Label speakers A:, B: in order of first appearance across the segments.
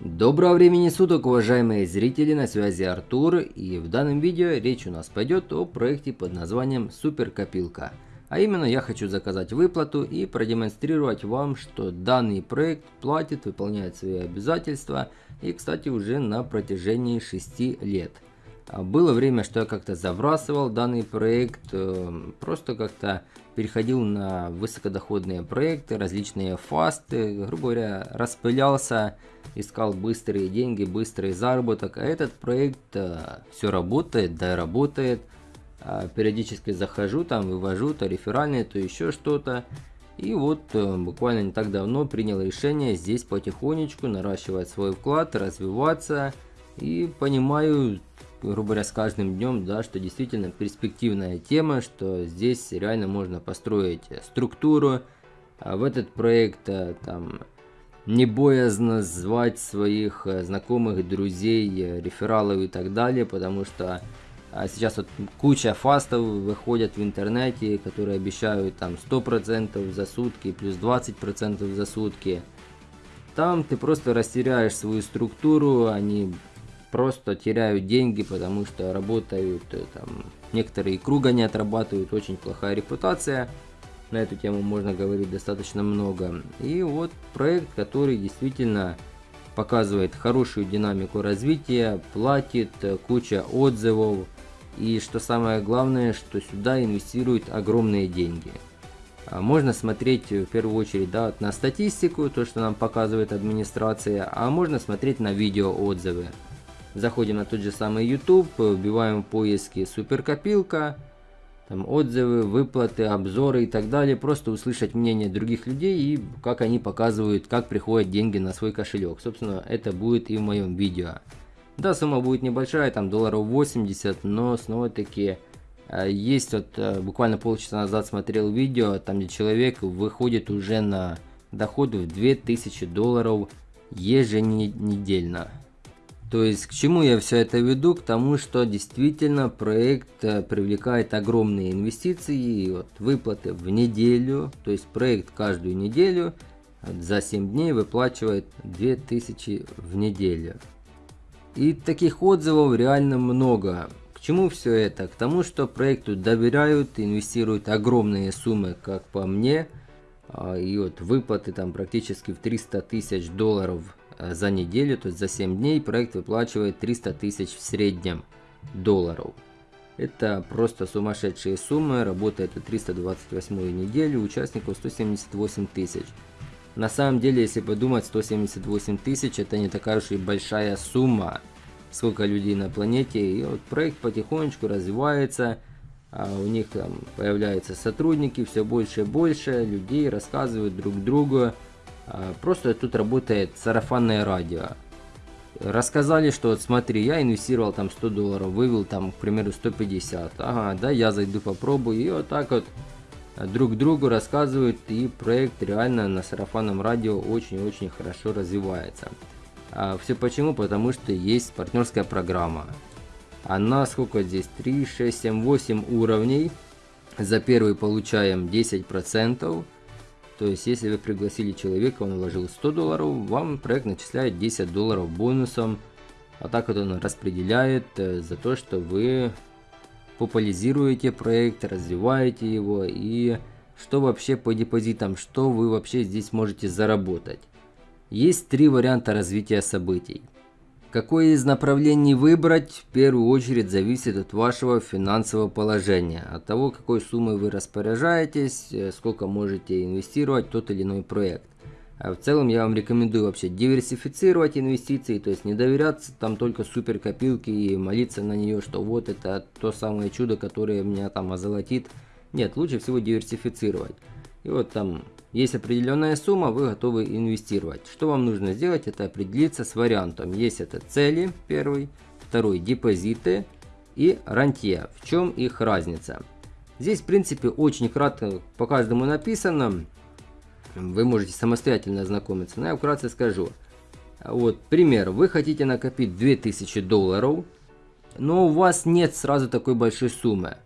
A: Доброго времени суток, уважаемые зрители, на связи Артур, и в данном видео речь у нас пойдет о проекте под названием Суперкопилка. А именно я хочу заказать выплату и продемонстрировать вам, что данный проект платит, выполняет свои обязательства и, кстати, уже на протяжении 6 лет. А было время, что я как-то забрасывал данный проект, э, просто как-то переходил на высокодоходные проекты, различные фасты, грубо говоря, распылялся, искал быстрые деньги, быстрый заработок. А этот проект э, все работает, да работает. А периодически захожу, там вывожу то реферальные, то еще что-то. И вот э, буквально не так давно принял решение здесь потихонечку наращивать свой вклад, развиваться. И понимаю, грубо говоря, с каждым днем, да, что действительно перспективная тема, что здесь реально можно построить структуру. А в этот проект э, там не боязно звать своих э, знакомых, друзей, э, рефералов и так далее, потому что а сейчас вот куча фастов выходят в интернете, которые обещают там 100% за сутки, плюс 20% за сутки. Там ты просто растеряешь свою структуру, они просто теряют деньги, потому что работают, э, там, некоторые круга не отрабатывают, очень плохая репутация. На эту тему можно говорить достаточно много. И вот проект, который действительно показывает хорошую динамику развития, платит, э, куча отзывов. И что самое главное, что сюда инвестируют огромные деньги. А можно смотреть в первую очередь да, на статистику, то что нам показывает администрация, а можно смотреть на видео отзывы. Заходим на тот же самый YouTube, вбиваем в поиске суперкопилка, там отзывы, выплаты, обзоры и так далее. Просто услышать мнение других людей и как они показывают, как приходят деньги на свой кошелек. Собственно, это будет и в моем видео. Да, сумма будет небольшая, там долларов 80, но снова таки э, есть вот э, буквально полчаса назад смотрел видео, там где человек выходит уже на доход в 2000 долларов еженедельно. То есть к чему я все это веду? К тому, что действительно проект э, привлекает огромные инвестиции и вот выплаты в неделю. То есть проект каждую неделю за 7 дней выплачивает 2000 в неделю. И таких отзывов реально много. К чему все это? К тому, что проекту доверяют, инвестируют огромные суммы, как по мне. А, и вот выплаты там практически в 300 тысяч долларов Э, за неделю, то есть за 7 дней проект выплачивает 300 тысяч в среднем долларов. Это просто сумасшедшие суммы, работает у 328 неделю, участников 178 тысяч. На самом деле, если подумать, 178 тысяч это не такая уж и большая сумма, сколько людей на планете. И вот проект потихонечку развивается, а у них там появляются сотрудники, все больше и больше людей рассказывают друг другу просто тут работает сарафанное радио. Рассказали, что вот смотри, я инвестировал там 100 долларов, вывел там, к примеру, 150. Ага, да, я зайду попробую. И вот так вот друг другу рассказывают. И проект реально на сарафанном радио очень-очень хорошо развивается. А все почему? Потому что есть партнерская программа. Она сколько здесь? 3, 6, 7, 8 уровней. За первый получаем 10%. То есть, если вы пригласили человека, он вложил 100 долларов, вам проект начисляет 10 долларов бонусом. А так вот он распределяет э, за то, что вы популяризируете проект, развиваете его и что вообще по депозитам, что вы вообще здесь можете заработать. Есть три варианта развития событий. Какое из направлений выбрать, в первую очередь зависит от вашего финансового положения, от того, какой суммой вы распоряжаетесь, э, сколько можете инвестировать в тот или иной проект. А в целом я вам рекомендую вообще диверсифицировать инвестиции, то есть не доверяться там только супер копилке и молиться на нее, что вот это то самое чудо, которое меня там озолотит. Нет, лучше всего диверсифицировать. И вот там есть определенная сумма, вы готовы инвестировать. Что вам нужно сделать, это определиться с вариантом. Есть это цели, первый, второй депозиты и рантье. В чем их разница? Здесь, в принципе, очень кратко по каждому написано. Вы можете самостоятельно ознакомиться, но я вкратце скажу. Вот, пример. Вы хотите накопить 2000 долларов, но у вас нет сразу такой большой суммы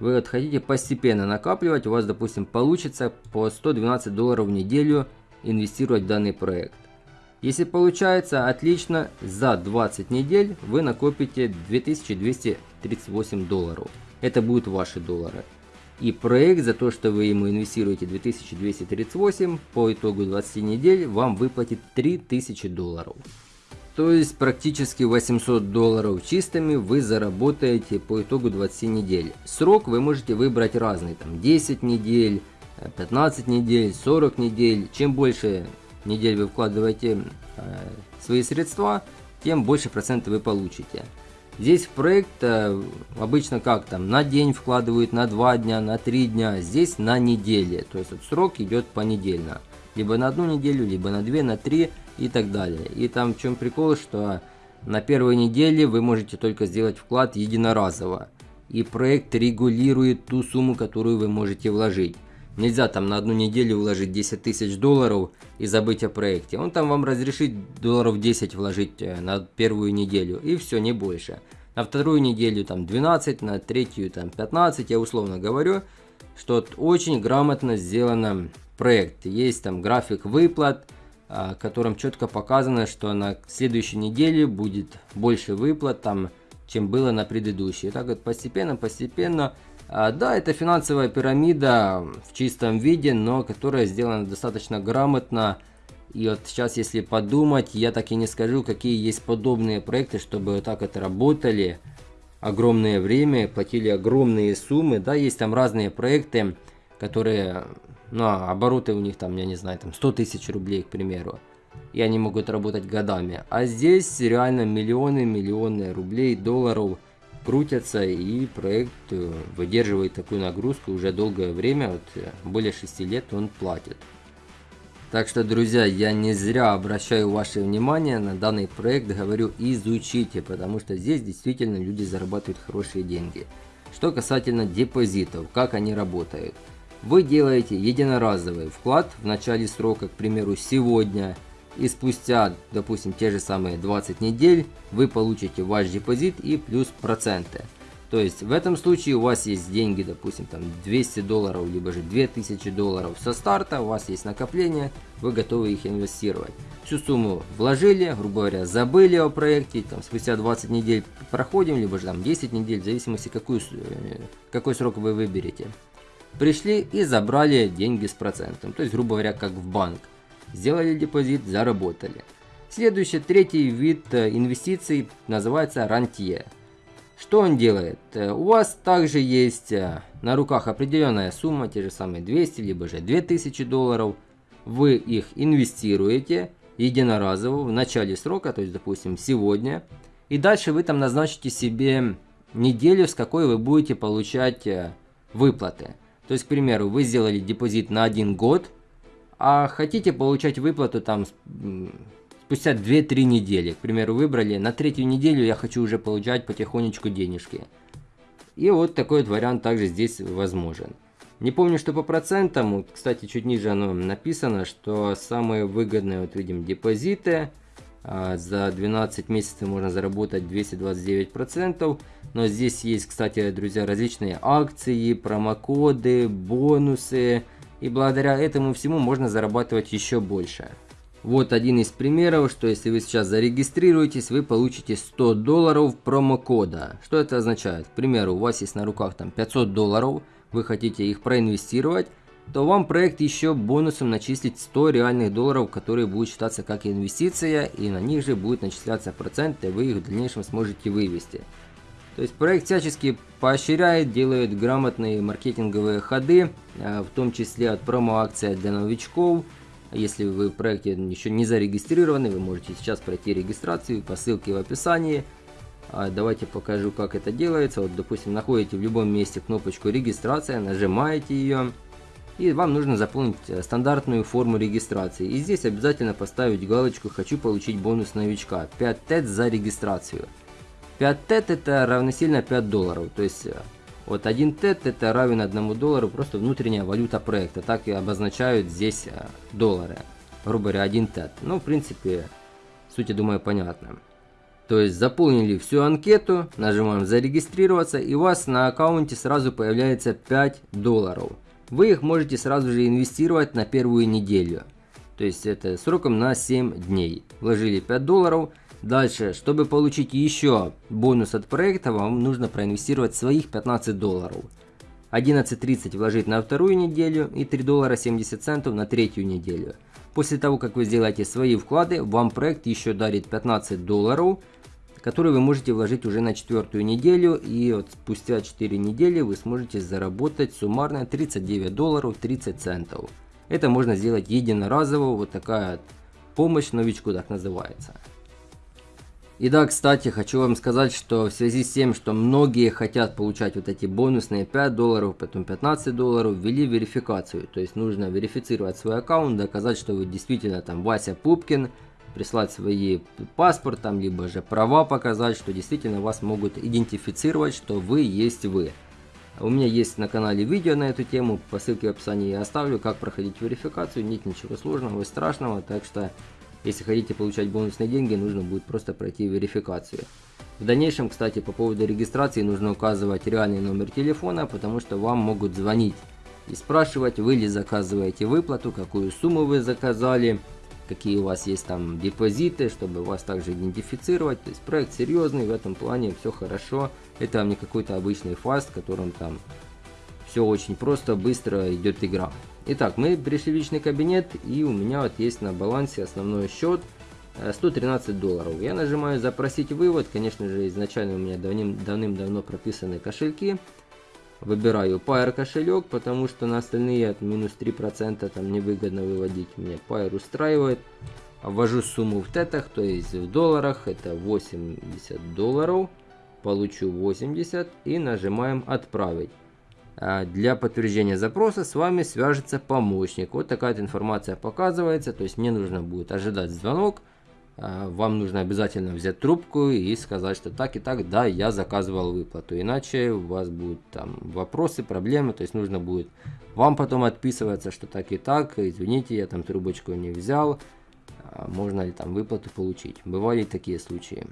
A: вы хотите постепенно накапливать, у вас, допустим, получится по 112 долларов в неделю инвестировать в данный проект. Если получается, отлично, за 20 недель вы накопите 2238 долларов. Это будут ваши доллары. И проект за то, что вы ему инвестируете 2238, по итогу 20 недель вам выплатит 3000 долларов. То есть практически 800 долларов чистыми вы заработаете по итогу 20 недель. Срок вы можете выбрать разный, там 10 недель, 15 недель, 40 недель. Чем больше недель вы вкладываете э, свои средства, тем больше процентов вы получите. Здесь в проект э, обычно как там, на день вкладывают, на 2 дня, на 3 дня, здесь на неделе. То есть вот срок идет понедельно. Либо на одну неделю, либо на 2, на 3 и так далее. И там в чем прикол, что на первой неделе вы можете только сделать вклад единоразово. И проект регулирует ту сумму, которую вы можете вложить. Нельзя там на одну неделю вложить 10 тысяч долларов и забыть о проекте. Он там вам разрешит долларов 10 вложить э, на первую неделю и все, не больше. На вторую неделю там 12, на третью там 15, я условно говорю, что очень грамотно сделано проект. Есть там график выплат, а, котором четко показано, что на следующей неделе будет больше выплат, там, чем было на предыдущей. И так вот постепенно, постепенно. А, да, это финансовая пирамида в чистом виде, но которая сделана достаточно грамотно. И вот сейчас, если подумать, я так и не скажу, какие есть подобные проекты, чтобы вот так это работали огромное время, платили огромные суммы. Да, есть там разные проекты, которые ну, а обороты у них там, я не знаю, там 100 тысяч рублей, к примеру. И они могут работать годами. А здесь реально миллионы, миллионы рублей, долларов крутятся, и проект э, выдерживает такую нагрузку уже долгое время, вот э, более 6 лет он платит. Так что, друзья, я не зря обращаю ваше внимание на данный проект, говорю, изучите, потому что здесь действительно люди зарабатывают хорошие деньги. Что касательно депозитов, как они работают – вы делаете единоразовый вклад в начале срока, к примеру, сегодня, и спустя, допустим, те же самые 20 недель вы получите ваш депозит и плюс проценты. То есть в этом случае у вас есть деньги, допустим, там 200 долларов, либо же 2000 долларов со старта, у вас есть накопление, вы готовы их инвестировать. Всю сумму вложили, грубо говоря, забыли о проекте, там спустя 20 недель проходим, либо же там 10 недель, в зависимости какую, э, какой срок вы выберете. Пришли и забрали деньги с процентом, то есть грубо говоря как в банк. Сделали депозит, заработали. Следующий, третий вид э, инвестиций называется рантье. Что он делает? Э, у вас также есть э, на руках определенная сумма, те же самые 200, либо же 2000 долларов. Вы их инвестируете единоразово в начале срока, то есть допустим сегодня. И дальше вы там назначите себе неделю, с какой вы будете получать выплаты. То есть, к примеру, вы сделали депозит на один год, а хотите получать выплату там спустя 2-3 недели. К примеру, выбрали на третью неделю я хочу уже получать потихонечку денежки. И вот такой вот вариант также здесь возможен. Не помню, что по процентам, кстати, чуть ниже оно написано, что самые выгодные, вот видим, депозиты за 12 месяцев можно заработать 229%. Но здесь есть, кстати, друзья, различные акции, промокоды, бонусы. И благодаря этому всему можно зарабатывать еще больше. Вот один из примеров, что если вы сейчас зарегистрируетесь, вы получите 100 долларов промокода. Что это означает? К примеру, у вас есть на руках там 500 долларов, вы хотите их проинвестировать, то вам проект еще бонусом начислит 100 реальных долларов, которые будут считаться как инвестиция, и на них же будет начисляться процент, и вы их в дальнейшем сможете вывести. То есть проект всячески поощряет, делает грамотные маркетинговые ходы, э, в том числе от промо-акции для новичков. Если вы в проекте еще не зарегистрированы, вы можете сейчас пройти регистрацию по ссылке в описании. А, давайте покажу, как это делается. Вот, допустим, находите в любом месте кнопочку регистрация, нажимаете ее и вам нужно заполнить э, стандартную форму регистрации. И здесь обязательно поставить галочку «Хочу получить бонус новичка» 5 тет за регистрацию. 5 тет это равносильно 5 долларов, то есть э, вот 1 тет это равен 1 доллару, просто внутренняя валюта проекта, так и обозначают здесь э, доллары, грубо говоря 1 тет. Ну в принципе суть я думаю понятна. То есть заполнили всю анкету, нажимаем зарегистрироваться и у вас на аккаунте сразу появляется 5 долларов вы их можете сразу же инвестировать на первую неделю. То есть это сроком на 7 дней. Вложили 5 долларов. Дальше, чтобы получить еще бонус от проекта, вам нужно проинвестировать своих 15 долларов. 11.30 вложить на вторую неделю и 3 доллара 70 центов на третью неделю. После того, как вы сделаете свои вклады, вам проект еще дарит 15 долларов, которые вы можете вложить уже на четвертую неделю. И вот спустя 4 недели вы сможете заработать суммарно 39 долларов 30 центов. Это можно сделать единоразово, вот такая помощь новичку так называется. И да, кстати, хочу вам сказать, что в связи с тем, что многие хотят получать вот эти бонусные 5 долларов, потом 15 долларов, ввели верификацию. То есть нужно верифицировать свой аккаунт, доказать, что вы действительно там Вася Пупкин, прислать свои паспорт, там, либо же права показать, что действительно вас могут идентифицировать, что вы есть вы. У меня есть на канале видео на эту тему, по ссылке в описании я оставлю, как проходить верификацию, нет ничего сложного и страшного, так что если хотите получать бонусные деньги, нужно будет просто пройти верификацию. В дальнейшем, кстати, по поводу регистрации нужно указывать реальный номер телефона, потому что вам могут звонить и спрашивать, вы ли заказываете выплату, какую сумму вы заказали, какие у вас есть там депозиты, чтобы вас также идентифицировать. То есть проект серьезный, в этом плане все хорошо. Это не какой-то обычный фаст, в котором там все очень просто, быстро идет игра. Итак, мы пришли в личный кабинет и у меня вот есть на балансе основной счет 113 э, долларов. Я нажимаю запросить вывод, конечно же изначально у меня давным-давно прописаны кошельки. Выбираю Pair кошелек, потому что на остальные от минус 3% там невыгодно выводить. Мне Pair устраивает. Ввожу сумму в тетах, то есть в долларах, это 80 долларов. Получу 80 и нажимаем отправить. А, для подтверждения запроса с вами свяжется помощник. Вот такая информация показывается. То есть мне нужно будет ожидать звонок. А, вам нужно обязательно взять трубку и сказать, что так и так, да, я заказывал выплату. Иначе у вас будут там вопросы, проблемы. То есть нужно будет вам потом отписываться, что так и так. Извините, я там трубочку не взял. А, можно ли там выплату получить. Бывали такие случаи.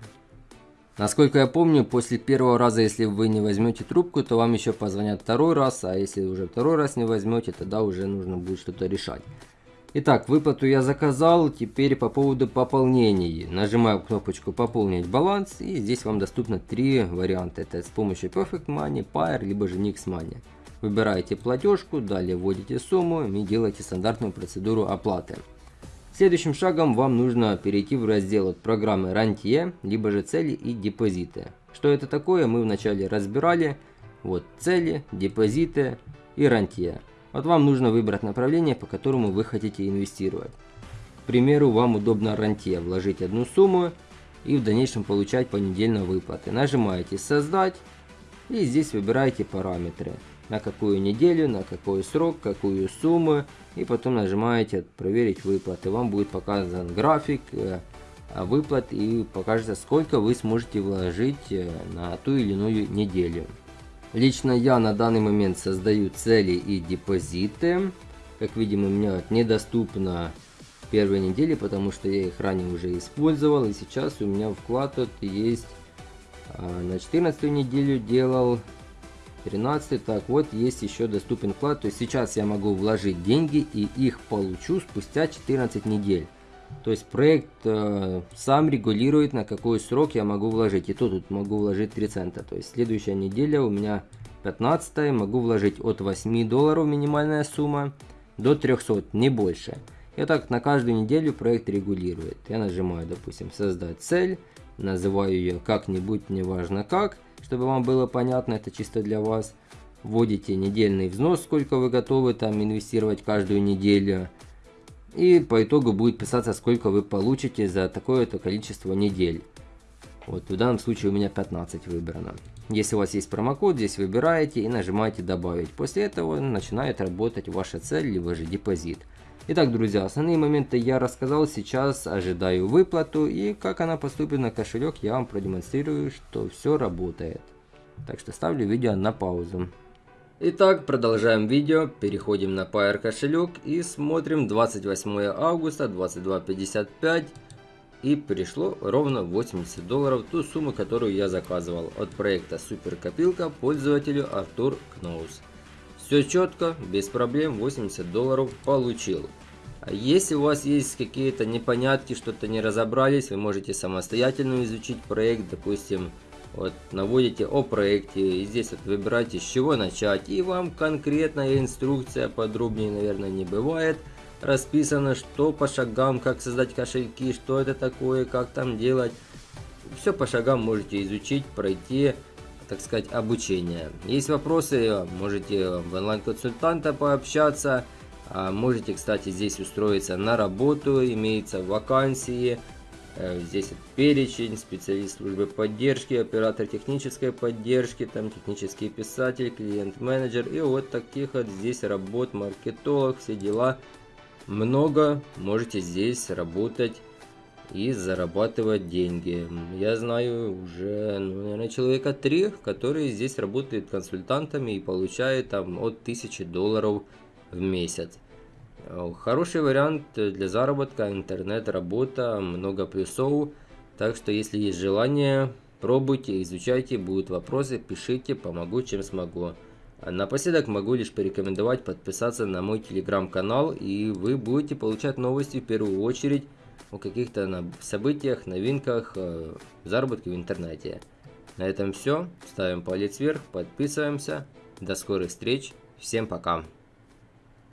A: Насколько я помню, после первого раза, если вы не возьмете трубку, то вам еще позвонят второй раз, а если уже второй раз не возьмете, тогда уже нужно будет что-то решать. Итак, выплату я заказал, теперь по поводу пополнений. Нажимаю кнопочку «Пополнить баланс» и здесь вам доступно три варианта. Это с помощью Perfect Money, Pair, либо же Nix Money. Выбираете платежку, далее вводите сумму и делаете стандартную процедуру оплаты. Следующим шагом вам нужно перейти в раздел от программы Рантье, либо же цели и депозиты. Что это такое, мы вначале разбирали. Вот цели, депозиты и рантье. Вот вам нужно выбрать направление, по которому вы хотите инвестировать. К примеру, вам удобно рантье вложить одну сумму и в дальнейшем получать понедельно выплаты. Нажимаете создать и здесь выбираете параметры на какую неделю, на какой срок, какую сумму. И потом нажимаете проверить выплаты. Вам будет показан график э, выплат и покажется сколько вы сможете вложить э, на ту или иную неделю. Лично я на данный момент создаю цели и депозиты. Как видим у меня недоступно первой недели, потому что я их ранее уже использовал. И сейчас у меня вклад тут есть а, на 14 неделю делал 13 так вот есть еще доступен вклад то есть сейчас я могу вложить деньги и их получу спустя 14 недель то есть проект э, сам регулирует на какой срок я могу вложить и то тут могу вложить 3 цента то есть следующая неделя у меня 15 могу вложить от 8 долларов минимальная сумма до 300 не больше и так на каждую неделю проект регулирует я нажимаю допустим создать цель называю ее как-нибудь неважно как чтобы вам было понятно, это чисто для вас. Вводите недельный взнос, сколько вы готовы там инвестировать каждую неделю. И по итогу будет писаться, сколько вы получите за такое-то количество недель. Вот в данном случае у меня 15 выбрано. Если у вас есть промокод, здесь выбираете и нажимаете добавить. После этого начинает работать ваша цель, либо же депозит. Итак, друзья, основные моменты я рассказал, сейчас ожидаю выплату и как она поступит на кошелек, я вам продемонстрирую, что все работает. Так что ставлю видео на паузу. Итак, продолжаем видео, переходим на Pair кошелек и смотрим 28 августа 22.55 и пришло ровно 80 долларов, ту сумму, которую я заказывал от проекта Супер Копилка пользователю Артур Кноус. Все четко, без проблем, 80 долларов получил. Если у вас есть какие-то непонятки, что-то не разобрались, вы можете самостоятельно изучить проект, допустим, вот наводите о проекте, и здесь вот выбираете с чего начать, и вам конкретная инструкция, подробнее, наверное, не бывает, расписано, что по шагам, как создать кошельки, что это такое, как там делать. Все по шагам можете изучить, пройти, так сказать, обучение. Есть вопросы, можете в онлайн-консультанта пообщаться, а можете, кстати, здесь устроиться на работу, имеется вакансии, здесь перечень, специалист службы поддержки, оператор технической поддержки, там технический писатель, клиент-менеджер и вот таких вот здесь работ, маркетолог, все дела. Много можете здесь работать и зарабатывать деньги. Я знаю уже, ну, наверное, человека три, которые здесь работают консультантами и получают там от 1000 долларов в месяц. Э, хороший вариант для заработка, интернет-работа, много плюсов. Так что, если есть желание, пробуйте, изучайте, будут вопросы, пишите, помогу, чем смогу. А напоследок могу лишь порекомендовать подписаться на мой телеграм-канал, и вы будете получать новости в первую очередь о каких-то событиях, новинках, э, заработке в интернете. На этом все. Ставим палец вверх, подписываемся. До скорых встреч. Всем пока.